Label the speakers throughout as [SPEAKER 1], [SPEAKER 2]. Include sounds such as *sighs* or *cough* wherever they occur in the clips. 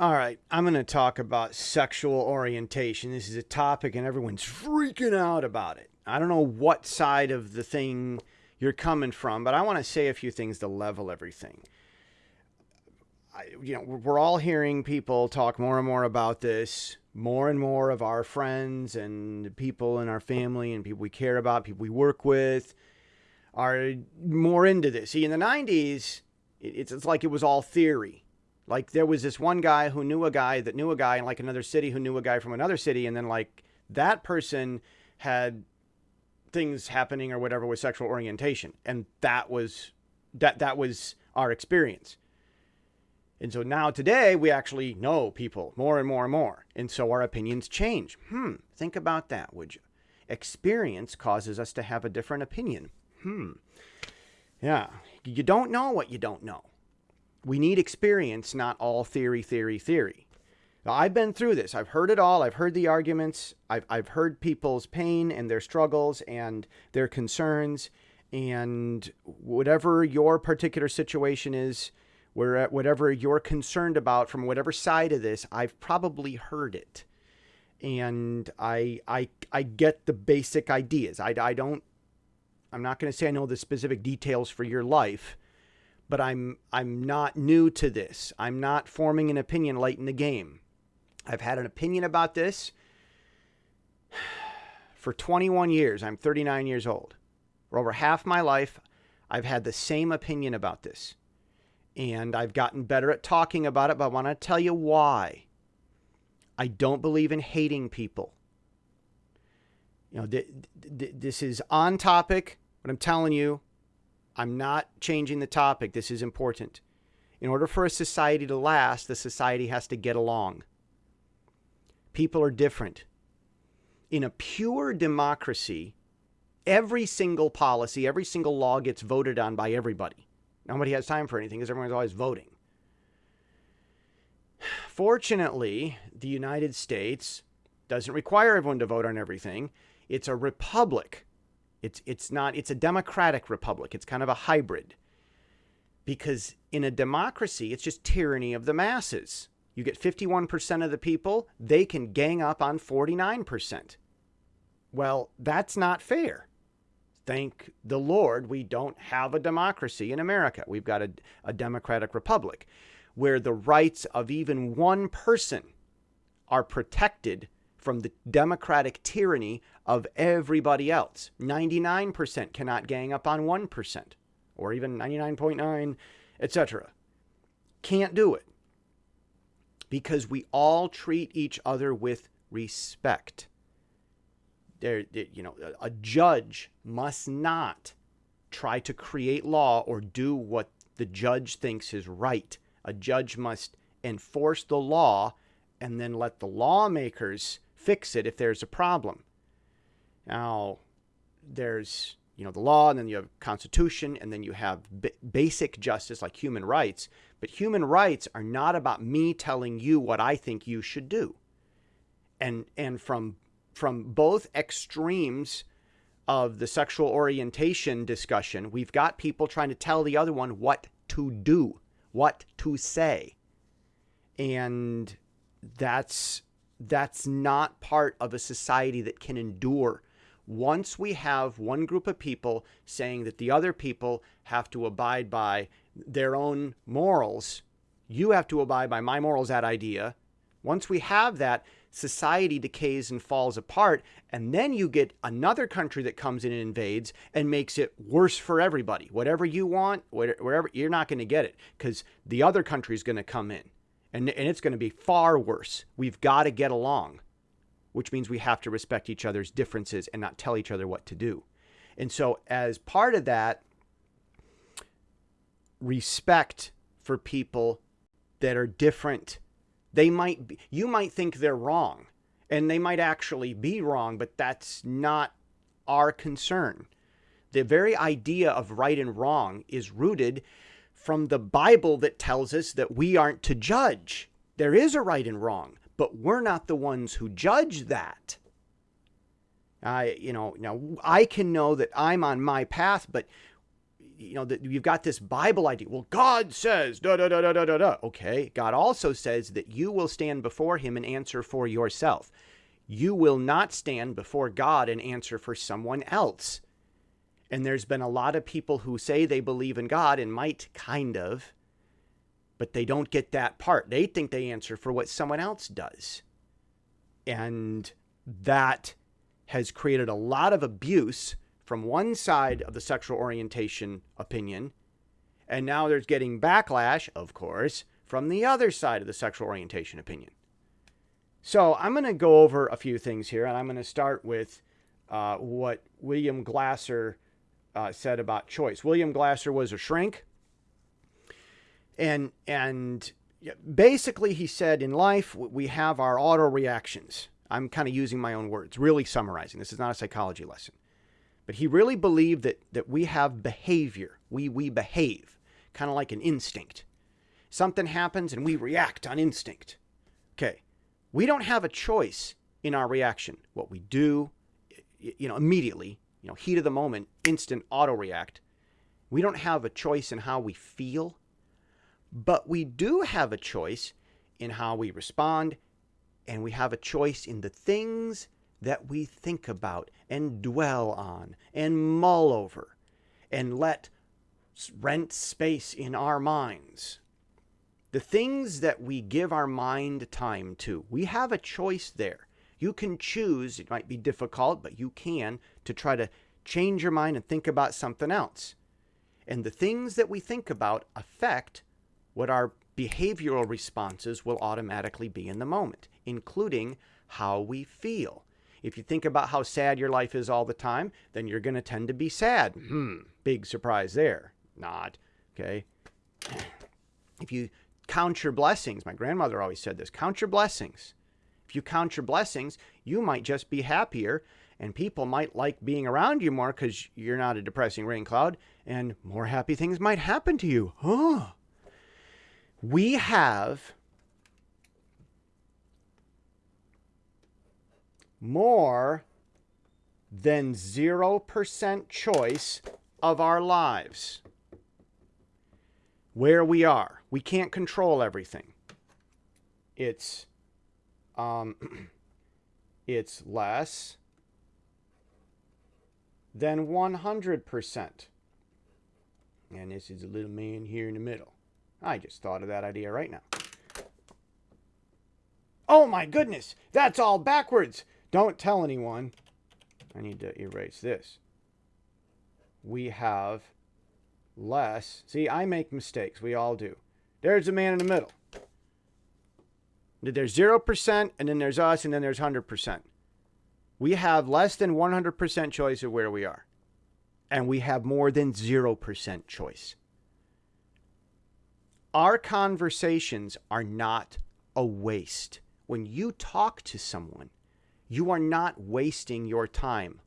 [SPEAKER 1] All right, I'm going to talk about sexual orientation. This is a topic and everyone's freaking out about it. I don't know what side of the thing you're coming from, but I want to say a few things to level everything. I, you know, we're all hearing people talk more and more about this. More and more of our friends and people in our family and people we care about, people we work with, are more into this. See, in the 90s, it's, it's like it was all theory. Like there was this one guy who knew a guy that knew a guy in like another city who knew a guy from another city, and then like that person had things happening or whatever with sexual orientation, and that was that that was our experience. And so now today we actually know people more and more and more, and so our opinions change. Hmm, think about that, would you? Experience causes us to have a different opinion. Hmm. Yeah, you don't know what you don't know. We need experience, not all theory, theory, theory. Now, I've been through this. I've heard it all. I've heard the arguments. I've, I've heard people's pain and their struggles and their concerns. And whatever your particular situation is, where, whatever you're concerned about from whatever side of this, I've probably heard it. And I, I, I get the basic ideas. I, I don't, I'm not going to say I know the specific details for your life, but I'm I'm not new to this. I'm not forming an opinion late in the game. I've had an opinion about this *sighs* for 21 years. I'm 39 years old. For over half my life, I've had the same opinion about this. And I've gotten better at talking about it, but I want to tell you why. I don't believe in hating people. You know, th- th- this is on topic, but I'm telling you, I'm not changing the topic. This is important. In order for a society to last, the society has to get along. People are different. In a pure democracy, every single policy, every single law gets voted on by everybody. Nobody has time for anything because everyone's always voting. Fortunately, the United States doesn't require everyone to vote on everything. It's a republic. It's it's not it's a democratic republic. It's kind of a hybrid. Because in a democracy, it's just tyranny of the masses. You get 51% of the people, they can gang up on 49%. Well, that's not fair. Thank the Lord, we don't have a democracy in America. We've got a, a democratic republic where the rights of even one person are protected from the democratic tyranny of everybody else. 99% cannot gang up on 1%, or even 99.9, etc. Can't do it because we all treat each other with respect. There, you know, a judge must not try to create law or do what the judge thinks is right. A judge must enforce the law and then let the lawmakers fix it if there's a problem. Now, there's you know the law, and then you have constitution, and then you have basic justice like human rights. But human rights are not about me telling you what I think you should do. And and from from both extremes of the sexual orientation discussion, we've got people trying to tell the other one what to do, what to say. And that's that's not part of a society that can endure. Once we have one group of people saying that the other people have to abide by their own morals, you have to abide by my morals, that idea. Once we have that, society decays and falls apart. And then you get another country that comes in and invades and makes it worse for everybody. Whatever you want, wherever, you're not going to get it because the other country is going to come in and, and it's going to be far worse. We've got to get along, which means we have to respect each other's differences and not tell each other what to do. And so, as part of that, respect for people that are different. They might be, you might think they're wrong, and they might actually be wrong, but that's not our concern. The very idea of right and wrong is rooted from the Bible that tells us that we aren't to judge. There is a right and wrong, but we're not the ones who judge that. I, you know, now I can know that I'm on my path, but you know, that you've got this Bible idea. Well, God says, da da da da da da da. Okay. God also says that you will stand before him and answer for yourself. You will not stand before God and answer for someone else. And there's been a lot of people who say they believe in God and might kind of, but they don't get that part. They think they answer for what someone else does. And that has created a lot of abuse from one side of the sexual orientation opinion. And now there's getting backlash, of course, from the other side of the sexual orientation opinion. So I'm going to go over a few things here, and I'm going to start with uh, what William Glasser uh, said about choice. William Glasser was a shrink, and and basically he said in life we have our auto reactions. I'm kind of using my own words, really summarizing. This is not a psychology lesson. But he really believed that, that we have behavior. We, we behave, kind of like an instinct. Something happens and we react on instinct. Okay. We don't have a choice in our reaction. What we do, you know, immediately, you know, heat of the moment, instant auto react. We don't have a choice in how we feel, but we do have a choice in how we respond and we have a choice in the things that we think about and dwell on and mull over and let rent space in our minds. The things that we give our mind time to, we have a choice there. You can choose, it might be difficult, but you can, to try to change your mind and think about something else. And the things that we think about affect what our behavioral responses will automatically be in the moment, including how we feel. If you think about how sad your life is all the time, then you're going to tend to be sad. Hmm, big surprise there. Not. Okay. *clears throat* If you count your blessings, my grandmother always said this count your blessings. If you count your blessings, you might just be happier and people might like being around you more because you're not a depressing rain cloud and more happy things might happen to you. Huh. We have more than 0% choice of our lives. Where we are. We can't control everything. It's um, *clears throat* it's less than 100%. And this is a little man here in the middle. I just thought of that idea right now. Oh my goodness, that's all backwards. Don't tell anyone. I need to erase this. We have less. See, I make mistakes. We all do. There's a man in the middle. There's 0%, and then there's us, and then there's 100%. We have less than 100% choice of where we are. And we have more than 0% choice. Our conversations are not a waste. When you talk to someone, you are not wasting your time.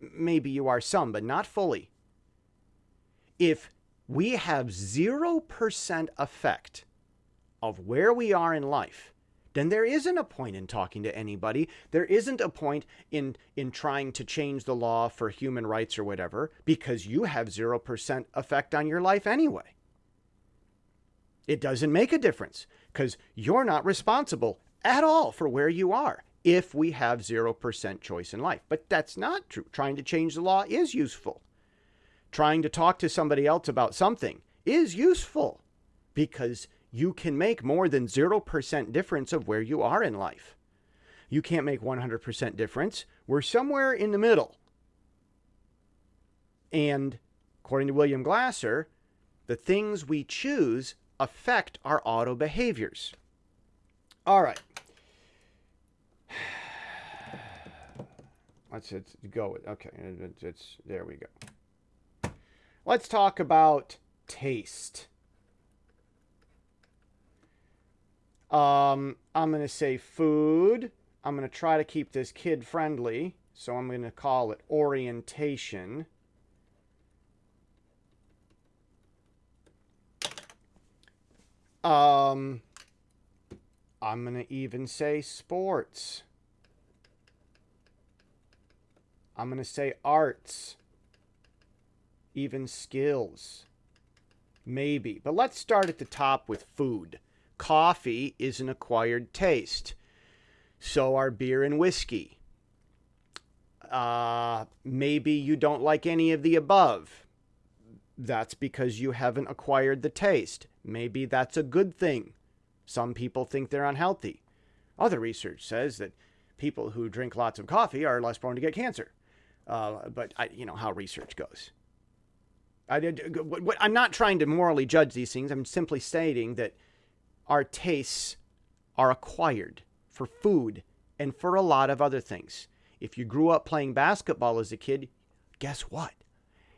[SPEAKER 1] Maybe you are some, but not fully. If we have 0% effect of where we are in life, then there isn't a point in talking to anybody. There isn't a point in in trying to change the law for human rights or whatever because you have 0% effect on your life anyway. It doesn't make a difference because you're not responsible at all for where you are if we have 0% choice in life. But that's not true. Trying to change the law is useful. Trying to talk to somebody else about something is useful because you can make more than 0% difference of where you are in life. You can't make 100% difference. We're somewhere in the middle. And according to William Glasser, the things we choose affect our auto behaviors. All right. *sighs* Let's, let's go with, okay, it's, it's, there we go. Let's talk about taste. Um, I'm going to say food. I'm going to try to keep this kid friendly. So I'm going to call it orientation. Um, I'm going to even say sports. I'm going to say arts. even skills. Maybe. But let's start at the top with food. Coffee is an acquired taste. So are beer and whiskey. Uh, maybe you don't like any of the above. That's because you haven't acquired the taste. Maybe that's a good thing. Some people think they're unhealthy. Other research says that people who drink lots of coffee are less prone to get cancer. Uh, but I, you know how research goes. I. I'm not trying to morally judge these things. I'm simply stating that our tastes are acquired for food and for a lot of other things. If you grew up playing basketball as a kid, guess what?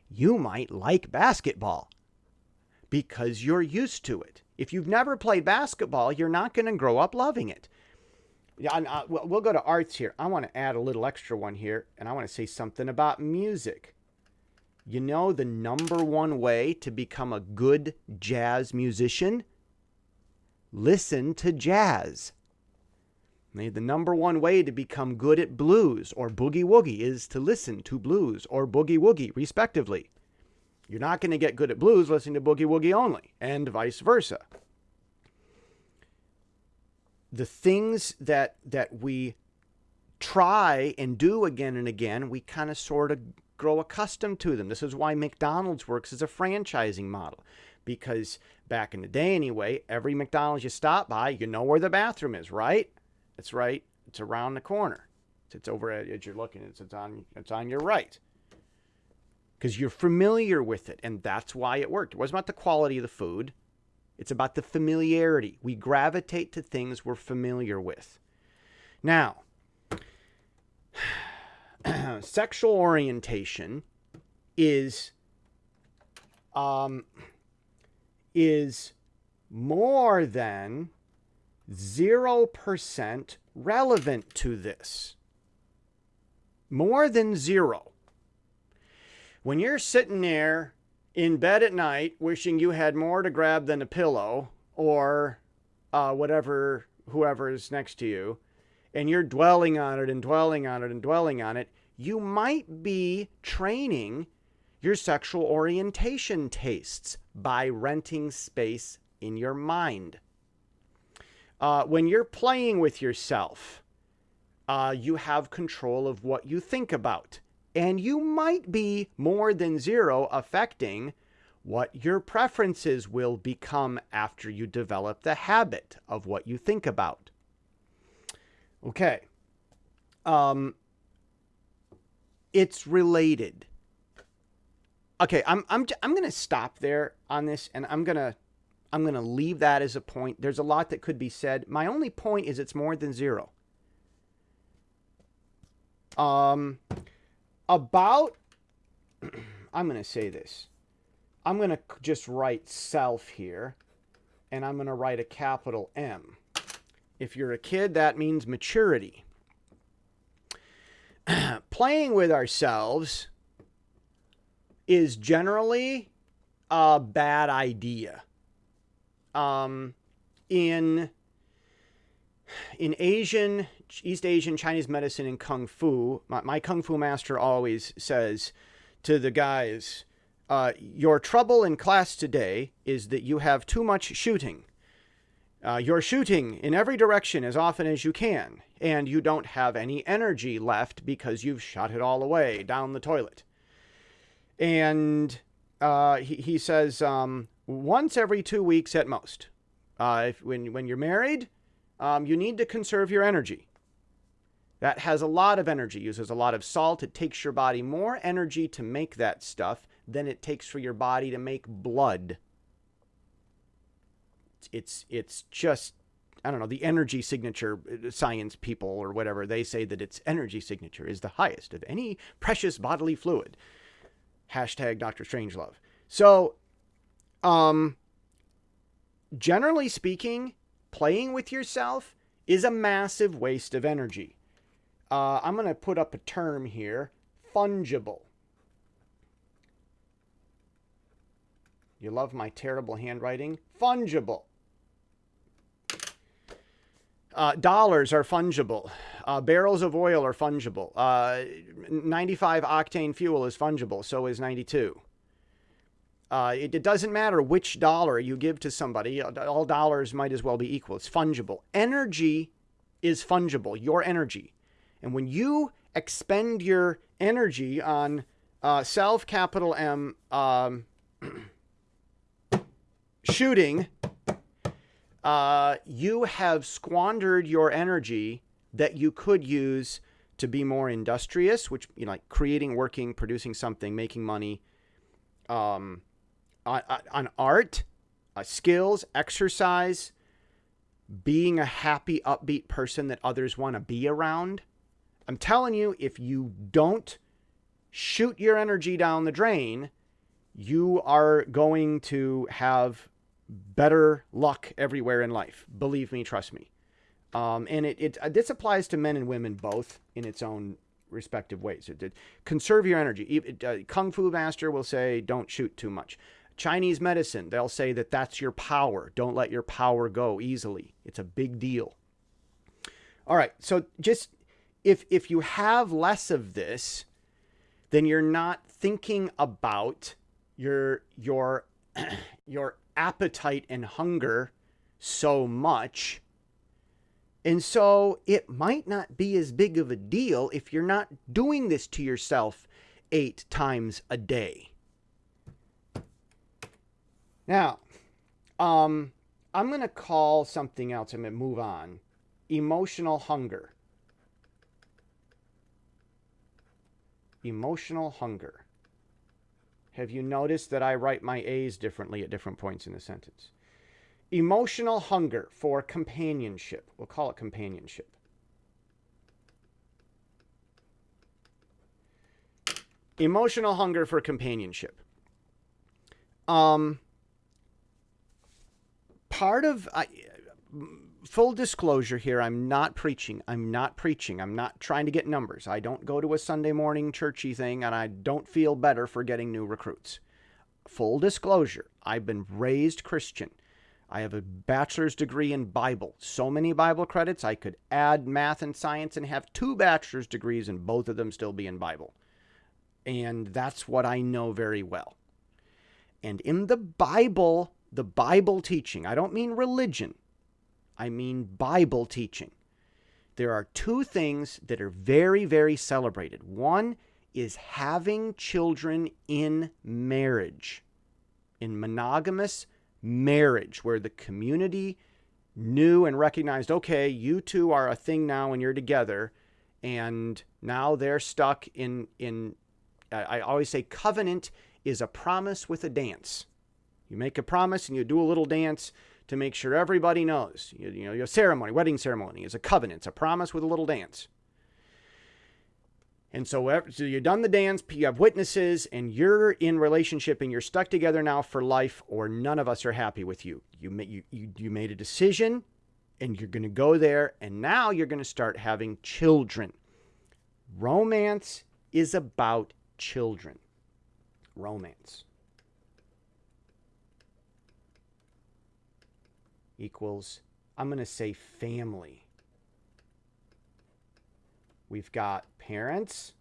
[SPEAKER 1] You might like basketball because you're used to it. If you've never played basketball, you're not going to grow up loving it. Yeah, uh, we'll go to arts here. I want to add a little extra one here, and I want to say something about music. You know the number one way to become a good jazz musician? Listen to jazz. The number one way to become good at blues or boogie woogie is to listen to blues or boogie woogie, respectively. You're not going to get good at blues listening to boogie woogie only, and vice versa. The things that that we try and do again and again, we kind of sort of grow accustomed to them. This is why McDonald's works as a franchising model. Because back in the day, anyway, every McDonald's you stop by, you know where the bathroom is, right? It's right. It's around the corner. It's over as you're looking. It's, it's on. It's on your right. Because you're familiar with it, and that's why it worked. It wasn't about the quality of the food. It's about the familiarity. We gravitate to things we're familiar with. Now, *clears throat* sexual orientation is um, is more than 0% relevant to this. More than zero. When you're sitting there in bed at night wishing you had more to grab than a pillow or uh, whatever, whoever is next to you, and you're dwelling on it and dwelling on it and dwelling on it, you might be training your sexual orientation tastes by renting space in your mind. Uh, when you're playing with yourself, uh, you have control of what you think about. And you might be more than zero affecting what your preferences will become after you develop the habit of what you think about. Okay. Um, it's related. Okay, I'm I'm I'm going to stop there on this and I'm going to I'm going to leave that as a point. There's a lot that could be said. My only point is it's more than 0. Um about *clears throat* I'm going to say this. I'm going to just write self here and I'm going to write a capital M. If you're a kid, that means maturity. *clears throat* Playing with ourselves is generally a bad idea. Um, in in Asian, East Asian, Chinese medicine, and Kung Fu, my, my Kung Fu master always says to the guys, uh, Your trouble in class today is that you have too much shooting. Uh, you're shooting in every direction as often as you can, and you don't have any energy left because you've shot it all away down the toilet. And uh, he, he says um, once every two weeks at most. Uh, if, when, when you're married, um, you need to conserve your energy. That has a lot of energy, uses a lot of salt. It takes your body more energy to make that stuff than it takes for your body to make blood it's it's just I don't know, the energy signature uh, science people or whatever, they say that its energy signature is the highest of any precious bodily fluid. Hashtag Dr. Strangelove. So, um, generally speaking, playing with yourself is a massive waste of energy. Uh, I'm going to put up a term here fungible. You love my terrible handwriting? Fungible. Uh, dollars are fungible. Uh, barrels of oil are fungible. Uh, 95 octane fuel is fungible. So is 92. Uh, it, it, doesn't matter which dollar you give to somebody, all dollars might as well be equal. It's fungible. Energy is fungible, your energy. And when you expend your energy on uh, self capital M um, *clears throat* shooting, uh, you have squandered your energy that you could use to be more industrious, which, you know, like creating, working, producing something, making money, um, on, on art, uh, skills, exercise, being a happy, upbeat person that others want to be around. I'm telling you, if you don't shoot your energy down the drain, you are going to have better luck everywhere in life. Believe me, trust me. Um, and it, it uh, this applies to men and women both in its own respective ways. It, it, conserve your energy. It, uh, Kung Fu Master will say, don't shoot too much. Chinese medicine, they'll say that that's your power. Don't let your power go easily. It's a big deal. All right, so just if if you have less of this, then you're not thinking about your your *clears throat* your appetite and hunger so much. And so it might not be as big of a deal if you're not doing this to yourself eight times a day. Now, um, I'm going to call something else. I'm going to move on. Emotional hunger. Emotional hunger. Have you noticed that I write my A's differently at different points in the sentence? Emotional hunger for companionship. We'll call it companionship. Emotional hunger for companionship. Um, part of I, full disclosure here i'm not preaching. I'm not preaching. I'm not trying to get numbers. I don't go to a sunday morning churchy thing and i don't feel better for getting new recruits. Full disclosure i've been raised christian. I have a bachelor's degree in bible. So many bible credits i could add math and science and have two bachelor's degrees and both of them still be in bible. And that's what i know very well. And in the bible the bible teaching i don't mean religion I mean Bible teaching. There are two things that are very, very celebrated. One is having children in marriage, in monogamous marriage, where the community knew and recognized okay, you two are a thing now and you're together. And now they're stuck in, in I always say, covenant is a promise with a dance. You make a promise and you do a little dance to make sure everybody knows. You, you know, your ceremony, wedding ceremony, is a covenant, it's a promise with a little dance. And so, so you've done the dance, you have witnesses, and you're in relationship and you're stuck together now for life, or none of us are happy with you. You, you, you, you made a decision and you're going to go there, and now you're going to start having children. Romance is about children. Romance. Equals, I'm going to say family. We've got parents.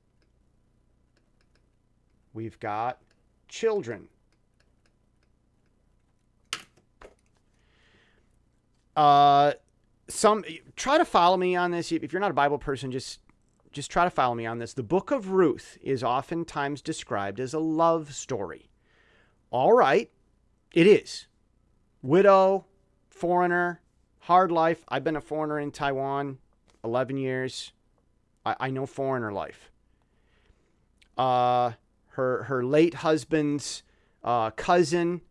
[SPEAKER 1] We've got children. Uh, some try to follow me on this. If you're not a Bible person, just just try to follow me on this. The book of Ruth is oftentimes described as a love story. All right, it is. Widow, foreigner, hard life. I've been a foreigner in Taiwan 11 years. I, I know foreigner life. Uh, her, her late husband's uh, cousin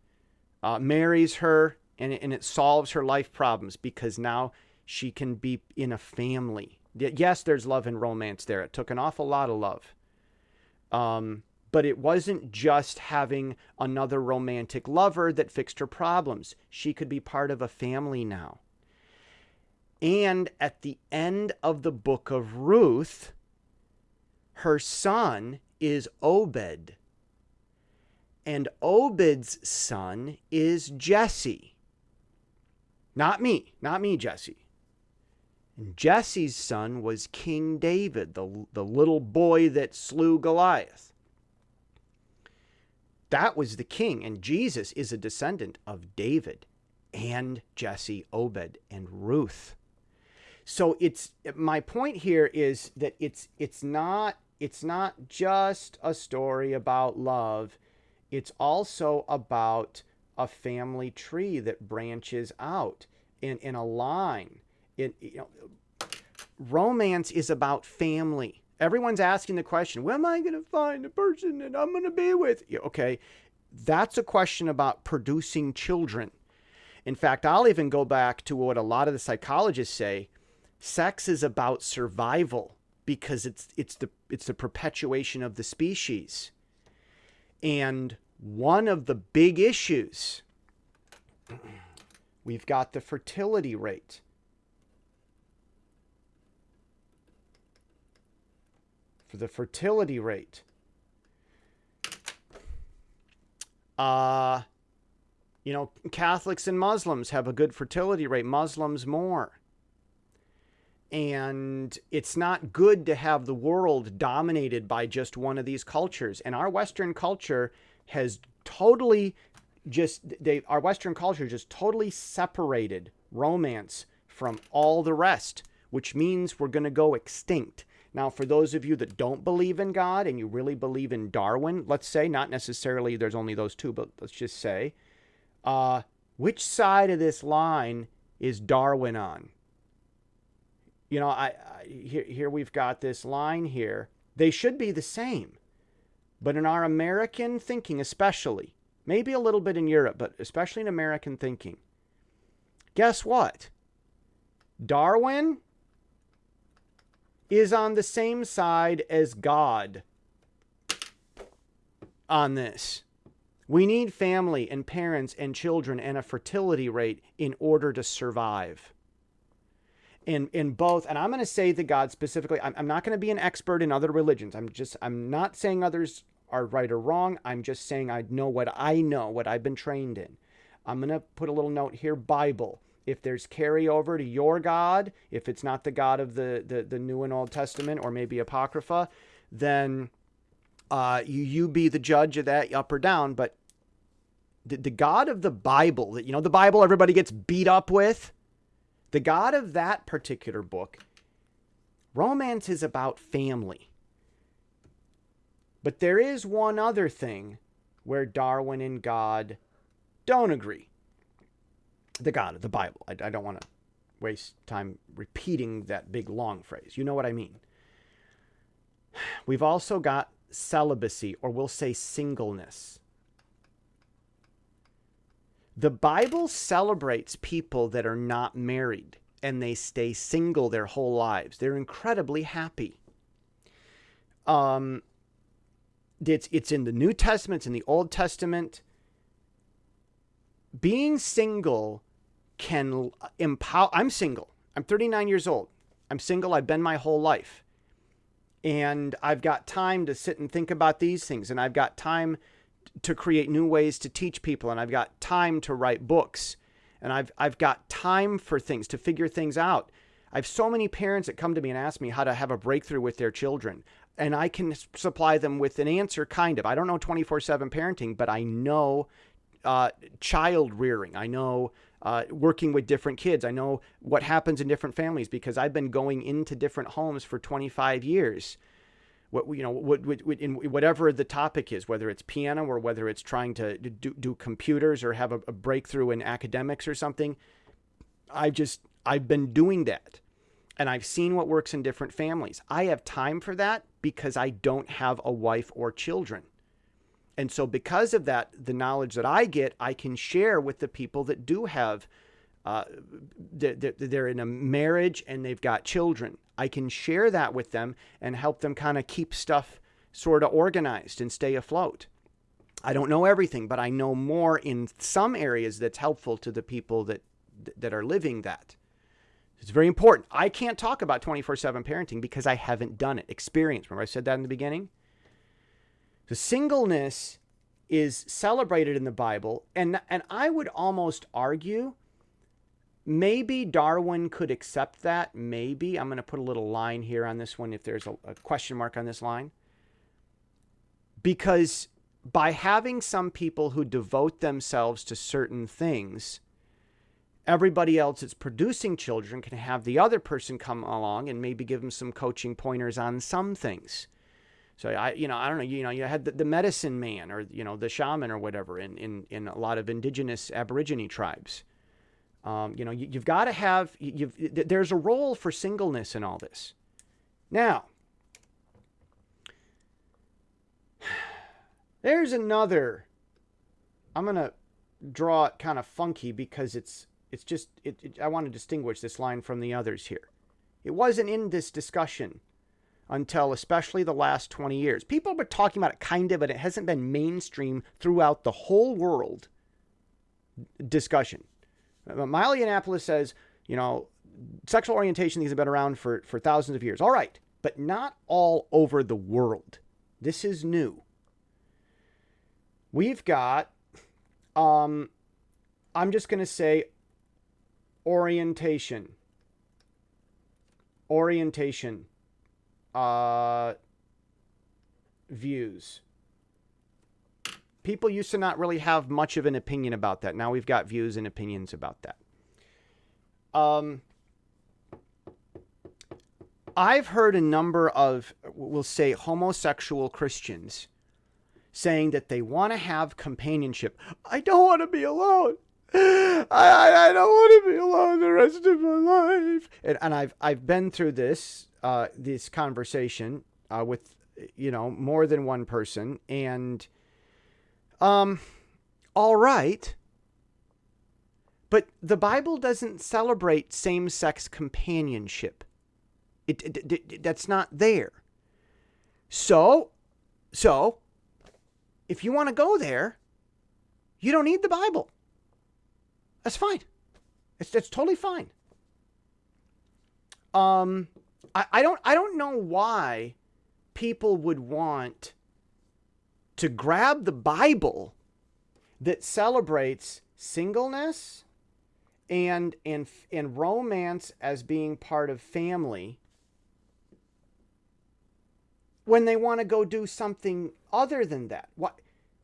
[SPEAKER 1] uh, marries her, and, and it solves her life problems because now she can be in a family. Yes, there's love and romance there. It took an awful lot of love. Um, but it wasn't just having another romantic lover that fixed her problems. She could be part of a family now. And at the end of the book of Ruth, her son is Obed. And Obed's son is Jesse. Not me, not me, Jesse. And Jesse's son was King David, the, the little boy that slew Goliath. That was the king. And Jesus is a descendant of David and Jesse, Obed, and Ruth. So it's my point here is that it's it's not it's not just a story about love. It's also about a family tree that branches out in, in a line. In, you know, romance is about family. Everyone's asking the question, where am I going to find a person that I'm going to be with? Okay, that's a question about producing children. In fact, I'll even go back to what a lot of the psychologists say. Sex is about survival because it's it's the it's the perpetuation of the species. And one of the big issues *clears throat* we've got the fertility rate. For the fertility rate. Uh you know, Catholics and Muslims have a good fertility rate, Muslims more. And it's not good to have the world dominated by just one of these cultures. And our Western culture has totally just, they, our Western culture just totally separated romance from all the rest, which means we're going to go extinct. Now, for those of you that don't believe in God and you really believe in Darwin, let's say, not necessarily there's only those two, but let's just say, uh, which side of this line is Darwin on? you know, I, I here, here we've got this line here. They should be the same. But in our American thinking, especially, maybe a little bit in Europe, but especially in American thinking, guess what? Darwin is on the same side as God on this. We need family and parents and children and a fertility rate in order to survive. In in both and i'm going to say the god specifically i'm, I'm not going to be an expert in other religions. I'm just i'm not saying others are right or wrong. I'm just saying i know what i know what i've been trained in. I'm going to put a little note here bible if there's carryover to your god if it's not the god of the the, the new and old testament or maybe apocrypha then uh, you you be the judge of that up or down but the, the god of the bible that you know the bible everybody gets beat up with the God of that particular book, romance is about family. But there is one other thing where Darwin and God don't agree. The God of the Bible. I, I don't want to waste time repeating that big long phrase. You know what I mean. We've also got celibacy, or we'll say singleness. The Bible celebrates people that are not married and they stay single their whole lives. They're incredibly happy. Um, it's, it's in the New Testament, it's in the Old Testament. Being single can empower. I'm single. I'm 39 years old. I'm single. I've been my whole life. And I've got time to sit and think about these things. And I've got time to create new ways to teach people and I've got time to write books and I've I've got time for things to figure things out. I have so many parents that come to me and ask me how to have a breakthrough with their children and I can supply them with an answer kind of. I don't know 24/7 parenting, but I know uh, child rearing. I know uh, working with different kids. I know what happens in different families because I've been going into different homes for 25 years what you know what, what, in whatever the topic is whether it's piano or whether it's trying to do, do computers or have a, a breakthrough in academics or something I've just i've been doing that and i've seen what works in different families i have time for that because i don't have a wife or children and so because of that the knowledge that i get i can share with the people that do have uh, they're, in a marriage and they've got children I can share that with them and help them kind of keep stuff sort of organized and stay afloat. I don't know everything, but I know more in some areas that's helpful to the people that that are living that. It's very important. I can't talk about 24/7 parenting because I haven't done it. Experience. Remember I said that in the beginning? The singleness is celebrated in the Bible and and I would almost argue Maybe Darwin could accept that. Maybe. I'm going to put a little line here on this one if there's a, a question mark on this line. Because by having some people who devote themselves to certain things, everybody else that's producing children can have the other person come along and maybe give them some coaching pointers on some things. So I, you know, I don't know, you know, you had the, the medicine man or, you know, the shaman or whatever in, in, in a lot of indigenous Aborigine tribes. Um, you know, you, have got to have, you've, there's a role for singleness in all this. Now, *sighs* there's another, I'm going to draw it kind of funky because it's, it's just, it, it, I want to distinguish this line from the others here. It wasn't in this discussion until especially the last 20 years. People have been talking about it kind of, but it hasn't been mainstream throughout the whole world discussion. Milo Yiannopoulos says, you know, sexual orientation these have been around for, for thousands of years. All right, but not all over the world. This is new. We've got, um, I'm just going to say orientation. Orientation uh, views. People used to not really have much of an opinion about that. Now we've got views and opinions about that. Um, I've heard a number of, we'll say, homosexual Christians saying that they want to have companionship. I don't want to be alone. I, I, don't want to be alone the rest of my life. And, and I've I've been through this uh, this conversation uh, with you know more than one person, and um, all right, but the Bible doesn't celebrate same-sex companionship. It, it, it, that's not there. So, so if you want to go there, you don't need the Bible. That's fine. It's that's totally fine. Um, I, I don't I don't know why people would want to grab the Bible that celebrates singleness and and and romance as being part of family when they want to go do something other than that. What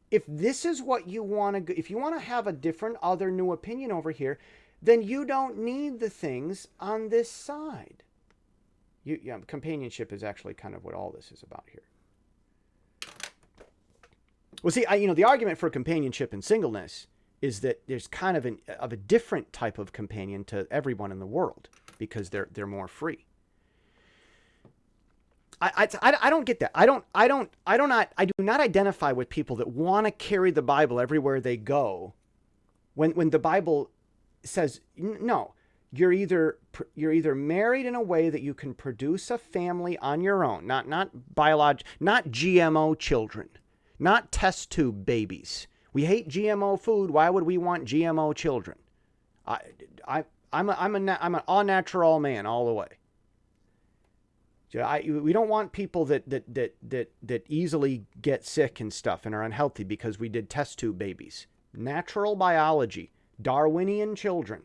[SPEAKER 1] if this is what you want to if you want to have a different other new opinion over here, then you don't need the things on this side. You, yeah, companionship is actually kind of what all this is about here. Well, see, I, you know, the argument for companionship and singleness is that there's kind of an of a different type of companion to everyone in the world because they're they're more free. I, I, I don't get that. I don't I don't I don't not I do not identify with people that want to carry the Bible everywhere they go. When when the Bible says no, you're either you're either married in a way that you can produce a family on your own, not not biolog, not GMO children, not test tube babies. We hate GMO food. Why would we want GMO children? I I I'm a, I'm a I'm an all natural man all the way. I, we don't want people that, that that that that easily get sick and stuff and are unhealthy because we did test tube babies. Natural biology, Darwinian children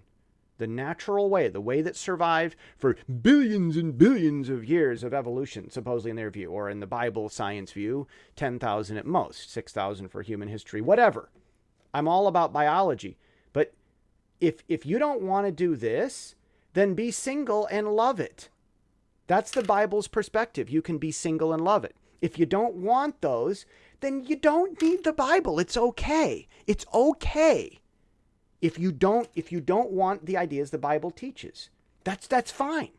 [SPEAKER 1] the natural way, the way that survived for billions and billions of years of evolution, supposedly in their view, or in the Bible science view, 10,000 at most, 6,000 for human history, whatever. I'm all about biology. But if, if you don't want to do this, then be single and love it. That's the Bible's perspective. You can be single and love it. If you don't want those, then you don't need the Bible. It's okay. It's okay if you don't if you don't want the ideas the Bible teaches. That's that's fine.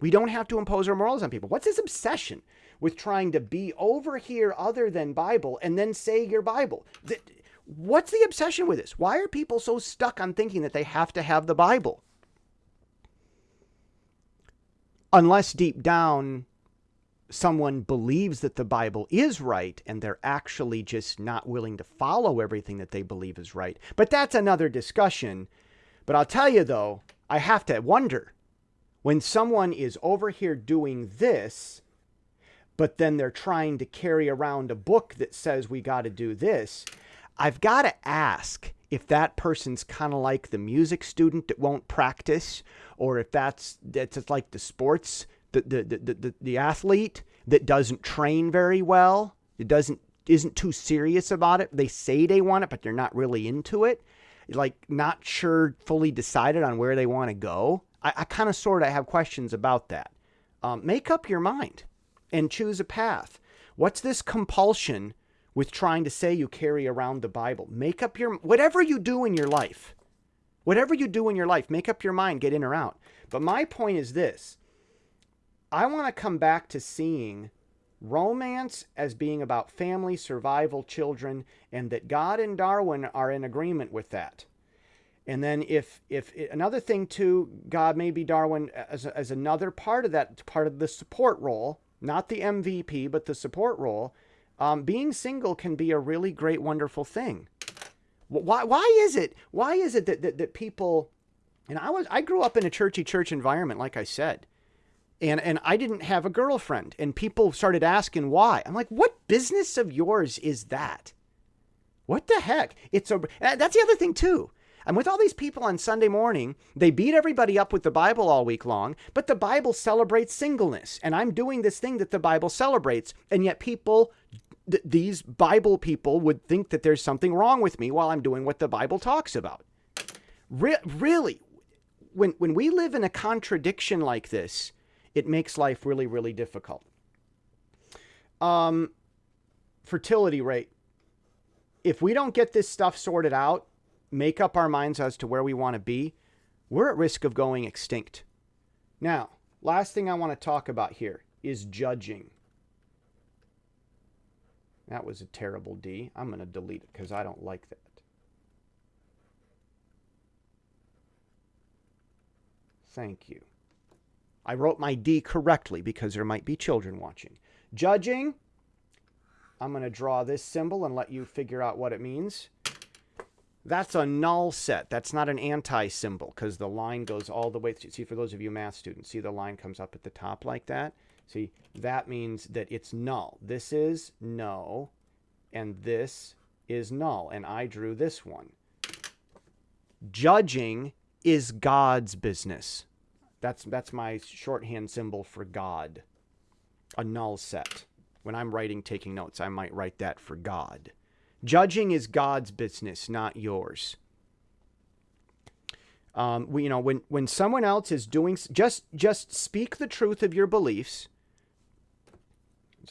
[SPEAKER 1] We don't have to impose our morals on people. What's this obsession with trying to be over here other than Bible and then say your Bible? What's the obsession with this? Why are people so stuck on thinking that they have to have the Bible? Unless deep down someone believes that the Bible is right and they're actually just not willing to follow everything that they believe is right. But that's another discussion. But I'll tell you though, I have to wonder when someone is over here doing this, but then they're trying to carry around a book that says we got to do this, I've got to ask if that person's kind of like the music student that won't practice, or if that's that's like the sports the, the, the, the, the athlete that doesn't train very well, it doesn't isn't too serious about it. They say they want it, but they're not really into it. Like not sure, fully decided on where they want to go. I, I kind of sort of have questions about that. Um, make up your mind and choose a path. What's this compulsion with trying to say you carry around the Bible? Make up your whatever you do in your life. Whatever you do in your life, make up your mind, get in or out. But my point is this I want to come back to seeing romance as being about family, survival, children, and that God and Darwin are in agreement with that. And then if if another thing too, God maybe Darwin as, as another part of that part of the support role, not the MVP, but the support role. Um, being single can be a really great, wonderful thing. Why why is it why is it that that, that people and I was I grew up in a churchy church environment, like I said and and I didn't have a girlfriend and people started asking why. I'm like, "What business of yours is that?" What the heck? It's a uh, that's the other thing too. And with all these people on Sunday morning, they beat everybody up with the Bible all week long, but the Bible celebrates singleness. And I'm doing this thing that the Bible celebrates. And yet people, th- these Bible people would think that there's something wrong with me while I'm doing what the Bible talks about. Re- really, when, when we live in a contradiction like this, it makes life really, really difficult. Um, fertility rate. If we don't get this stuff sorted out, make up our minds as to where we want to be, we're at risk of going extinct. Now, last thing I want to talk about here is judging. That was a terrible D. I'm going to delete it because I don't like that. Thank you. I wrote my D correctly because there might be children watching. Judging, I'm going to draw this symbol and let you figure out what it means. That's a null set. That's not an anti symbol because the line goes all the way. Through. See, for those of you math students, see the line comes up at the top like that? See, that means that it's null. This is no, and this is null. And I drew this one. Judging is God's business. That's, that's my shorthand symbol for God. A null set. When I'm writing, taking notes, I might write that for God. Judging is God's business, not yours. Um, we, you know, when, when someone else is doing, just, just speak the truth of your beliefs.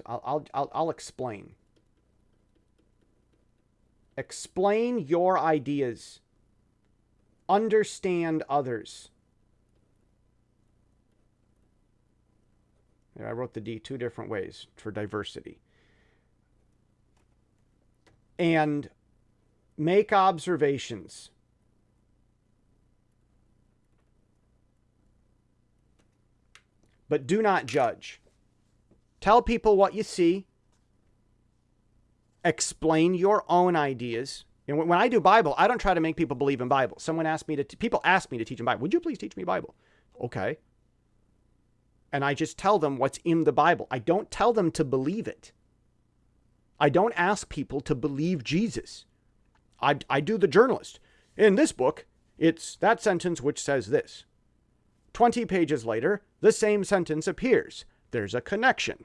[SPEAKER 1] I'll, I'll, I'll, I'll explain. Explain your ideas. Understand others. I wrote the D two different ways for diversity. And make observations. But do not judge. Tell people what you see. Explain your own ideas. And when I do Bible, I don't try to make people believe in Bible. Someone asked me to, people ask me to teach them Bible. Would you please teach me Bible? Okay and I just tell them what's in the Bible. I don't tell them to believe it. I don't ask people to believe Jesus. I, I do the journalist. In this book, it's that sentence which says this. 20 pages later, the same sentence appears. There's a connection.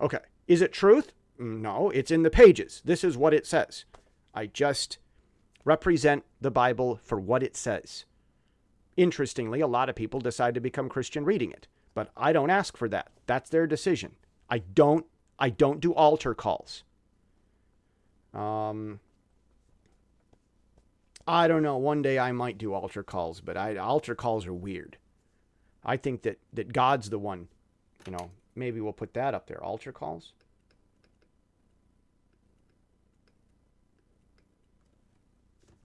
[SPEAKER 1] Okay. Is it truth? No, it's in the pages. This is what it says. I just represent the Bible for what it says. Interestingly, a lot of people decide to become Christian reading it, but I don't ask for that. That's their decision. I don't I don't do altar calls. Um I don't know. One day I might do altar calls, but I, altar calls are weird. I think that that God's the one, you know, maybe we'll put that up there. Altar calls.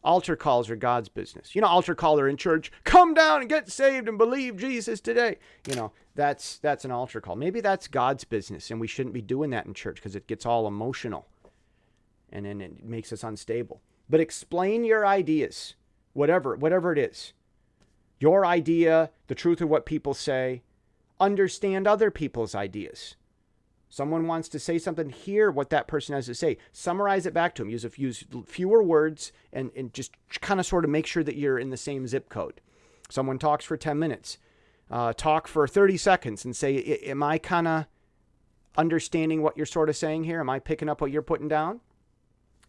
[SPEAKER 1] Altar calls are God's business. You know, altar caller in church, come down and get saved and believe Jesus today. You know, that's that's an altar call. Maybe that's God's business, and we shouldn't be doing that in church because it gets all emotional, and then it makes us unstable. But explain your ideas, whatever whatever it is, your idea, the truth of what people say. Understand other people's ideas. Someone wants to say something, hear what that person has to say. Summarize it back to them. Use, a, use fewer words and, and just kind of sort of make sure that you're in the same zip code. Someone talks for 10 minutes. Uh, talk for 30 seconds and say, Am I kind of understanding what you're sort of saying here? Am I picking up what you're putting down?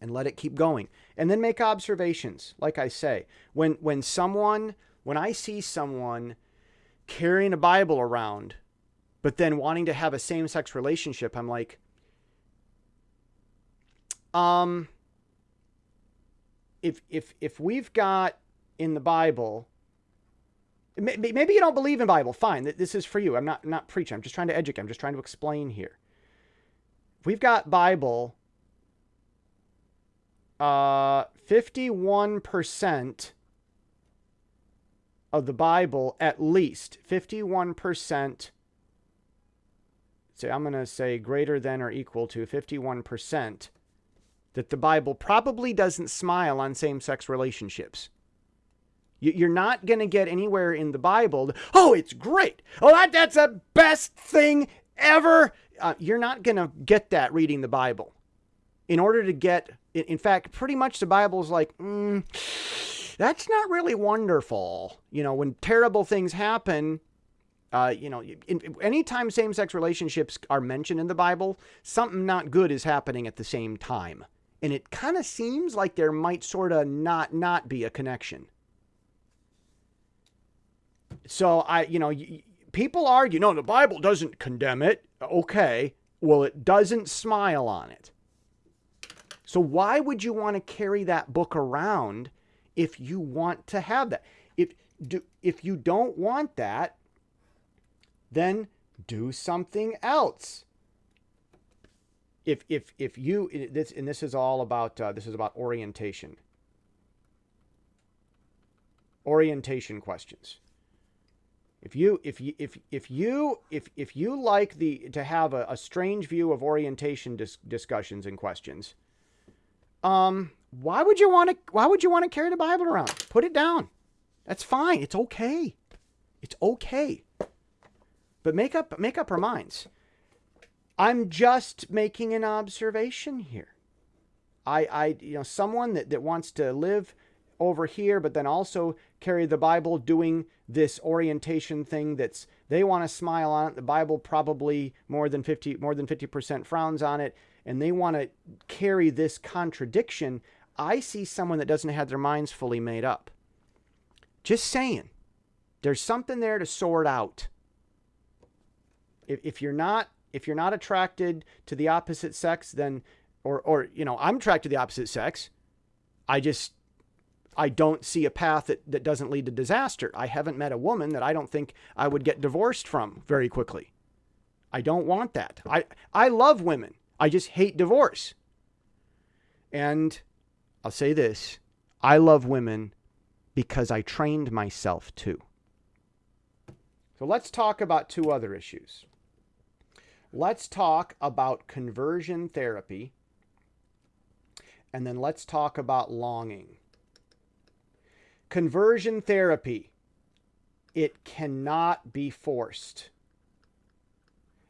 [SPEAKER 1] And let it keep going. And then make observations. Like I say, when when someone when I see someone carrying a Bible around, but then wanting to have a same-sex relationship, I'm like, um if if if we've got in the Bible maybe you don't believe in Bible, fine. This is for you. I'm not not preaching. I'm just trying to educate. I'm just trying to explain here. We've got Bible uh 51% of the Bible at least 51% say I'm going to say greater than or equal to 51% that the Bible probably doesn't smile on same-sex relationships. You're not going to get anywhere in the Bible. Oh, it's great. Oh, that, that's the best thing ever. Uh, you're not going to get that reading the Bible. In order to get, in fact, pretty much the Bible is like, mm, that's not really wonderful. You know, when terrible things happen, uh, you know, in, anytime same sex relationships are mentioned in the Bible, something not good is happening at the same time. And it kind of seems like there might sort of not not be a connection. So I, you know, people argue, no, the Bible doesn't condemn it. Okay. Well, it doesn't smile on it. So why would you want to carry that book around if you want to have that? If do if you don't want that, then do something else. If if if you this and this is all about uh, this is about orientation. Orientation questions. If you if you if if you if if you like the to have a, a strange view of orientation dis discussions and questions, um, why would you want to why would you want to carry the Bible around? Put it down. That's fine. It's okay. It's okay. But make up make up our minds. I'm just making an observation here. I I you know someone that, that wants to live over here, but then also carry the Bible doing this orientation thing that's they want to smile on it. The Bible probably more than 50 more than 50% frowns on it and they want to carry this contradiction. I see someone that doesn't have their minds fully made up. Just saying. There's something there to sort out. If, if you're not if you're not attracted to the opposite sex, then or or you know, I'm attracted to the opposite sex. I just I don't see a path that, that doesn't lead to disaster. I haven't met a woman that I don't think I would get divorced from very quickly. I don't want that. I, I love women. I just hate divorce. And I'll say this I love women because I trained myself to. So let's talk about two other issues. Let's talk about conversion therapy. And then let's talk about longing. Conversion therapy, it cannot be forced.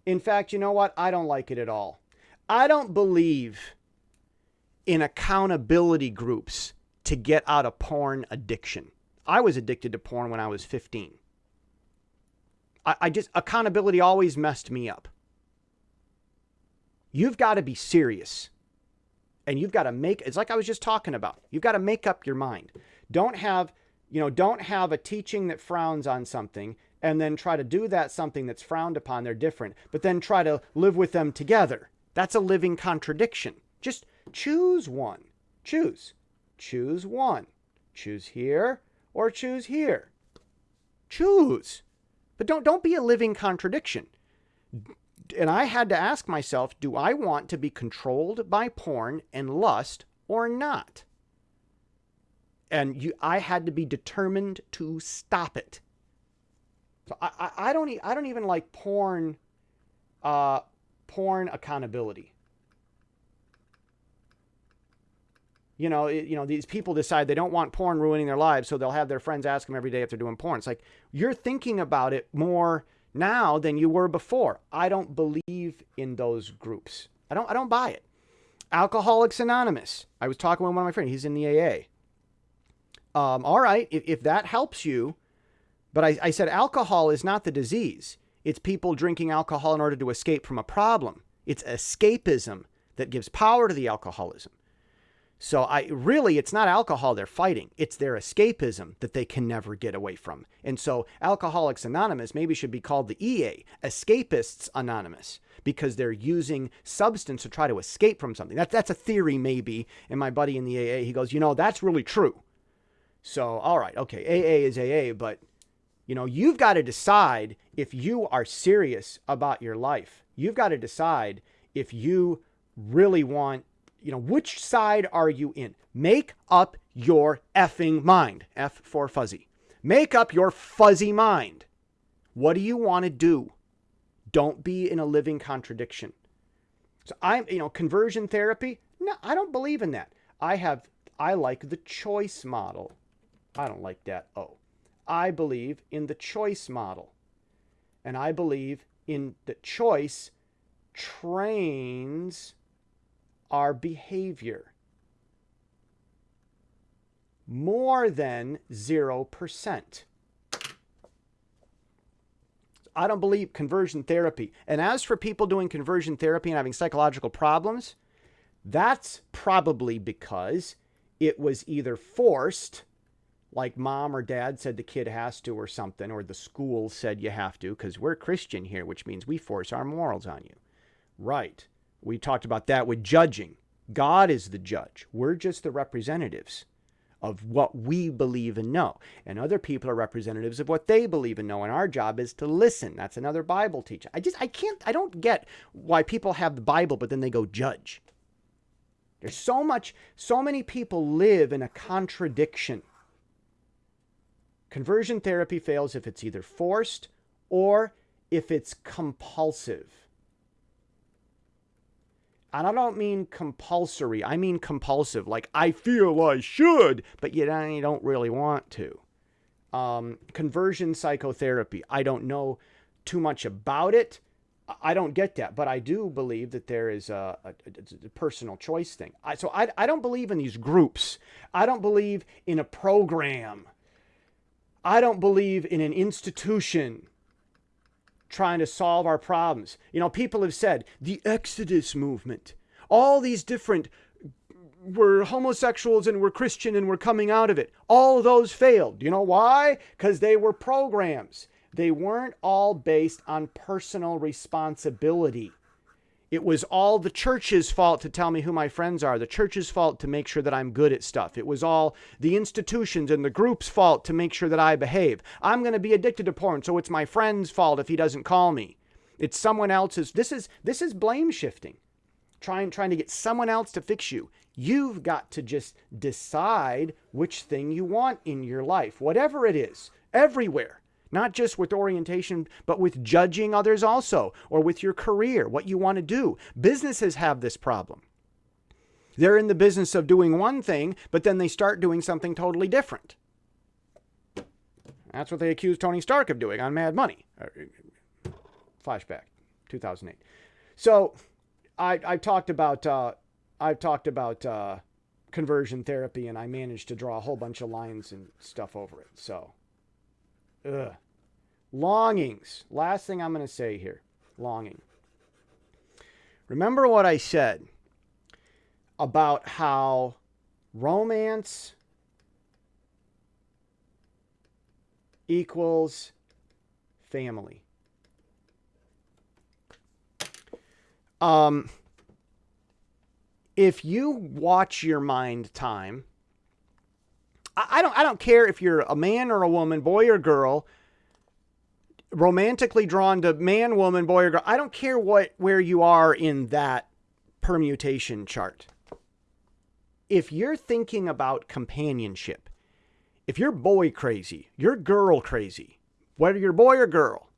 [SPEAKER 1] In fact, you know what? I don't like it at all. I don't believe in accountability groups to get out of porn addiction. I was addicted to porn when I was 15. I, I just, accountability always messed me up. You've got to be serious. And you've got to make, it's like I was just talking about. You've got to make up your mind. Don't have, you know, don't have a teaching that frowns on something and then try to do that something that's frowned upon. They're different, but then try to live with them together. That's a living contradiction. Just choose one. Choose. Choose one. Choose here or choose here. Choose. But don't don't be a living contradiction. And I had to ask myself, do I want to be controlled by porn and lust or not? and you, I had to be determined to stop it. So I, I, I don't, I don't even like porn, uh, porn accountability. You know, it, you know, these people decide they don't want porn ruining their lives, so they'll have their friends ask them every day if they're doing porn. It's like you're thinking about it more now than you were before. I don't believe in those groups. I don't, I don't buy it. Alcoholics Anonymous. I was talking with one of my friends. He's in the AA. Um, all right, if, if that helps you, but I, I said alcohol is not the disease. It's people drinking alcohol in order to escape from a problem. It's escapism that gives power to the alcoholism. So I really it's not alcohol they're fighting. It's their escapism that they can never get away from. And so Alcoholics Anonymous maybe should be called the EA, Escapists Anonymous, because they're using substance to try to escape from something. That, that's a theory maybe. And my buddy in the AA, he goes, "You know, that's really true." So, all right, okay, AA is AA, but you know, you've got to decide if you are serious about your life. You've got to decide if you really want you know, which side are you in? Make up your effing mind. F for fuzzy. Make up your fuzzy mind. What do you want to do? Don't be in a living contradiction. So I'm, you know, conversion therapy? No, I don't believe in that. I have, I like the choice model. I don't like that. Oh, I believe in the choice model. And I believe in the choice trains our behavior. More than 0%. I don't believe conversion therapy. And as for people doing conversion therapy and having psychological problems, that's probably because it was either forced, like mom or dad said the kid has to or something, or the school said you have to, because we're Christian here, which means we force our morals on you. Right. We talked about that with judging. God is the judge. We're just the representatives of what we believe and know. And other people are representatives of what they believe and know. And our job is to listen. That's another Bible teaching. I just, I can't, I don't get why people have the Bible, but then they go judge. There's so much, so many people live in a contradiction. Conversion therapy fails if it's either forced or if it's compulsive. And I don't mean compulsory. I mean compulsive. Like, I feel I should, but you don't really want to. Um, conversion psychotherapy. I don't know too much about it. I don't get that, but I do believe that there is a, a, a personal choice thing. I, so I, I don't believe in these groups. I don't believe in a program. I don't believe in an institution trying to solve our problems. You know, people have said the Exodus movement, all these different, we're homosexuals and we're Christian and we're coming out of it. All of those failed. You know why? Because they were programs. They weren't all based on personal responsibility. It was all the church's fault to tell me who my friends are, the church's fault to make sure that I'm good at stuff. It was all the institutions and the group's fault to make sure that I behave. I'm going to be addicted to porn, so it's my friend's fault if he doesn't call me. It's someone else's. This is this is blame shifting. Trying trying to get someone else to fix you. You've got to just decide which thing you want in your life, whatever it is, everywhere not just with orientation, but with judging others also, or with your career, what you want to do. Businesses have this problem. They're in the business of doing one thing, but then they start doing something totally different. That's what they accused Tony Stark of doing on Mad Money. Uh, flashback, 2008. So, I I talked about uh, I've talked about uh, conversion therapy, and I managed to draw a whole bunch of lines and stuff over it. So, ugh. Longings. Last thing I'm going to say here longing. Remember what I said about how romance equals family. Um, if you watch your mind time, I, I don't I don't care if you're a man or a woman, boy or girl, romantically drawn to man, woman, boy, or girl. I don't care what where you are in that permutation chart. If you're thinking about companionship, if you're boy crazy, you're girl crazy, whether you're boy or girl,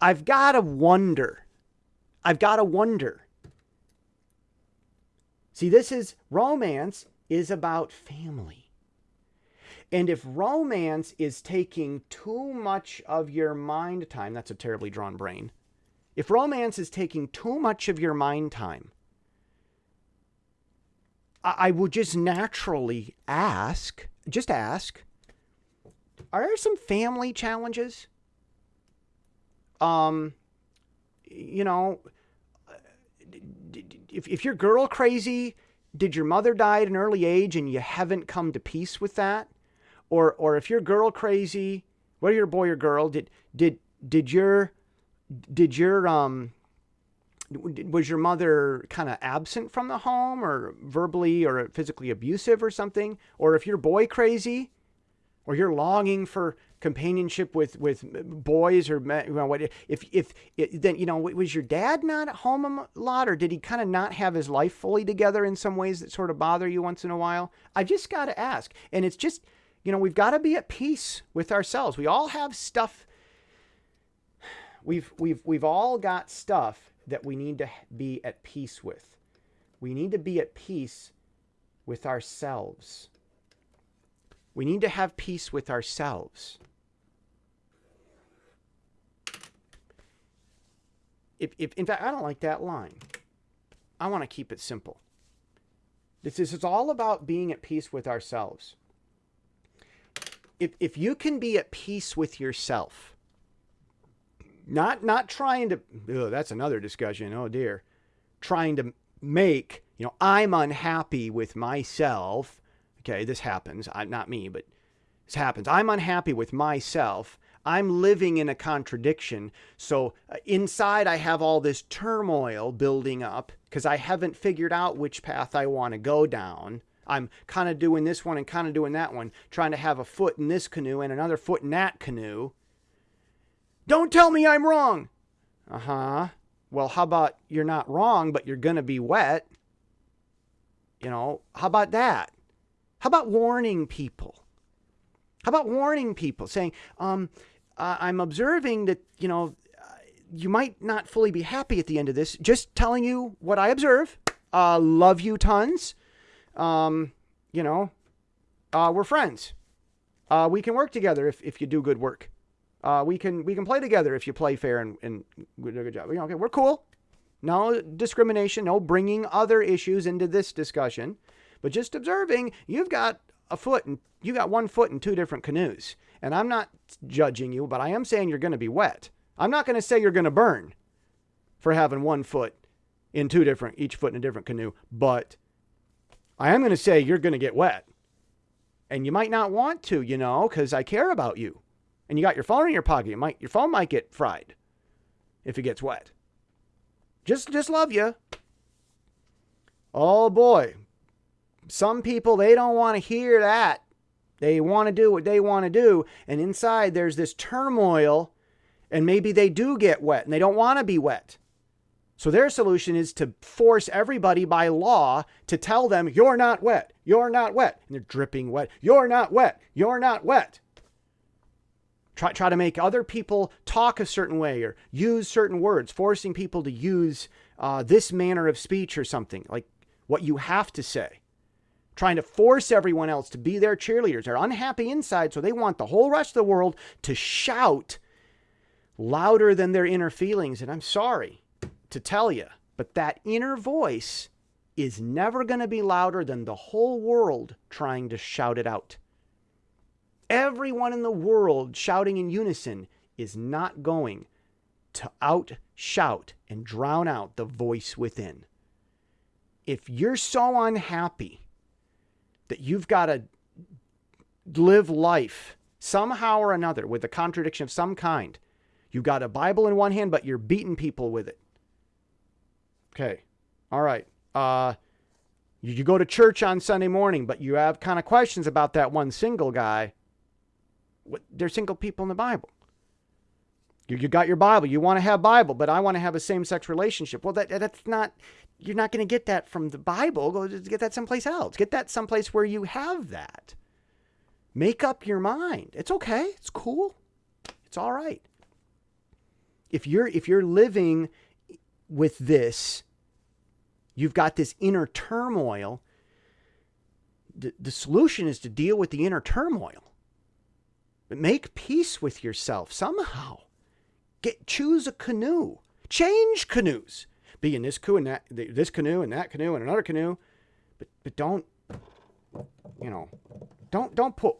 [SPEAKER 1] I've got to wonder. I've got to wonder. See, this is romance is about family. And if romance is taking too much of your mind time, that's a terribly drawn brain. If romance is taking too much of your mind time, I, would just naturally ask, just ask, are there some family challenges? Um, you know, if, if you're girl crazy, did your mother die at an early age and you haven't come to peace with that? Or, or if you're girl crazy, whether you're boy or girl, did, did, did your, did your, um, was your mother kind of absent from the home or verbally or physically abusive or something? Or if you're boy crazy or you're longing for companionship with with boys or you know, what if if it, then you know was your dad not at home a lot or did he kind of not have his life fully together in some ways that sort of bother you once in a while? I just got to ask. And it's just you know we've got to be at peace with ourselves we all have stuff we've we've we've all got stuff that we need to be at peace with we need to be at peace with ourselves we need to have peace with ourselves if, if in fact I don't like that line. I want to keep it simple. This is all about being at peace with ourselves. If if you can be at peace with yourself, not not trying to ugh, that's another discussion. Oh dear. Trying to make, you know, I'm unhappy with myself. Okay, this happens. I, not me, but this happens. I'm unhappy with myself I'm living in a contradiction. So uh, inside, I have all this turmoil building up because I haven't figured out which path I want to go down. I'm kind of doing this one and kind of doing that one, trying to have a foot in this canoe and another foot in that canoe. Don't tell me I'm wrong. Uh huh. Well, how about you're not wrong, but you're going to be wet? You know, how about that? How about warning people? How about warning people saying, um, uh, I'm observing that, you know, you might not fully be happy at the end of this. Just telling you what I observe. Uh, love you tons. Um, you know, uh, we're friends. Uh, we can work together if, if you do good work. Uh, we can we can play together if you play fair and, and do a good job. You know, okay, we're cool. No discrimination, no bringing other issues into this discussion, but just observing. You've got a foot and you got one foot in two different canoes. And I'm not judging you, but I am saying you're going to be wet. I'm not going to say you're going to burn for having one foot in two different, each foot in a different canoe, but I am going to say you're going to get wet. And you might not want to, you know, because I care about you. And you got your phone in your pocket. You might, your phone might get fried if it gets wet. Just, just love you. Oh boy. Some people, they don't want to hear that. They want to do what they want to do. And inside there's this turmoil, and maybe they do get wet and they don't want to be wet. So their solution is to force everybody by law to tell them, you're not wet, you're not wet. And they're dripping wet, you're not wet, you're not wet. Try, try to make other people talk a certain way or use certain words, forcing people to use uh, this manner of speech or something, like what you have to say trying to force everyone else to be their cheerleaders. They're unhappy inside, so they want the whole rest of the world to shout louder than their inner feelings. And I'm sorry to tell you, but that inner voice is never going to be louder than the whole world trying to shout it out. Everyone in the world shouting in unison is not going to out shout and drown out the voice within. If you're so unhappy that you've got to live life somehow or another with a contradiction of some kind. You've got a Bible in one hand, but you're beating people with it. Okay. All right. Uh, you go to church on Sunday morning, but you have kind of questions about that one single guy. What, there's single people in the Bible. You, you got your Bible. You want to have Bible, but I want to have a same-sex relationship. Well, that that's not you're not going to get that from the Bible. Go get that someplace else. Get that someplace where you have that. Make up your mind. It's okay. It's cool. It's all right. If you're if you're living with this, you've got this inner turmoil. The, the solution is to deal with the inner turmoil. But make peace with yourself somehow. Get choose a canoe. Change canoes be in this canoe and that this canoe and that canoe and another canoe, but but don't you know don't don't put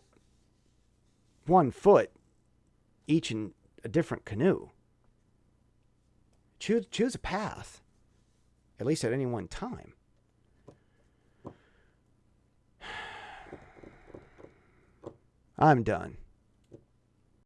[SPEAKER 1] one foot each in a different canoe. Choose choose a path. At least at any one time. *sighs* I'm done.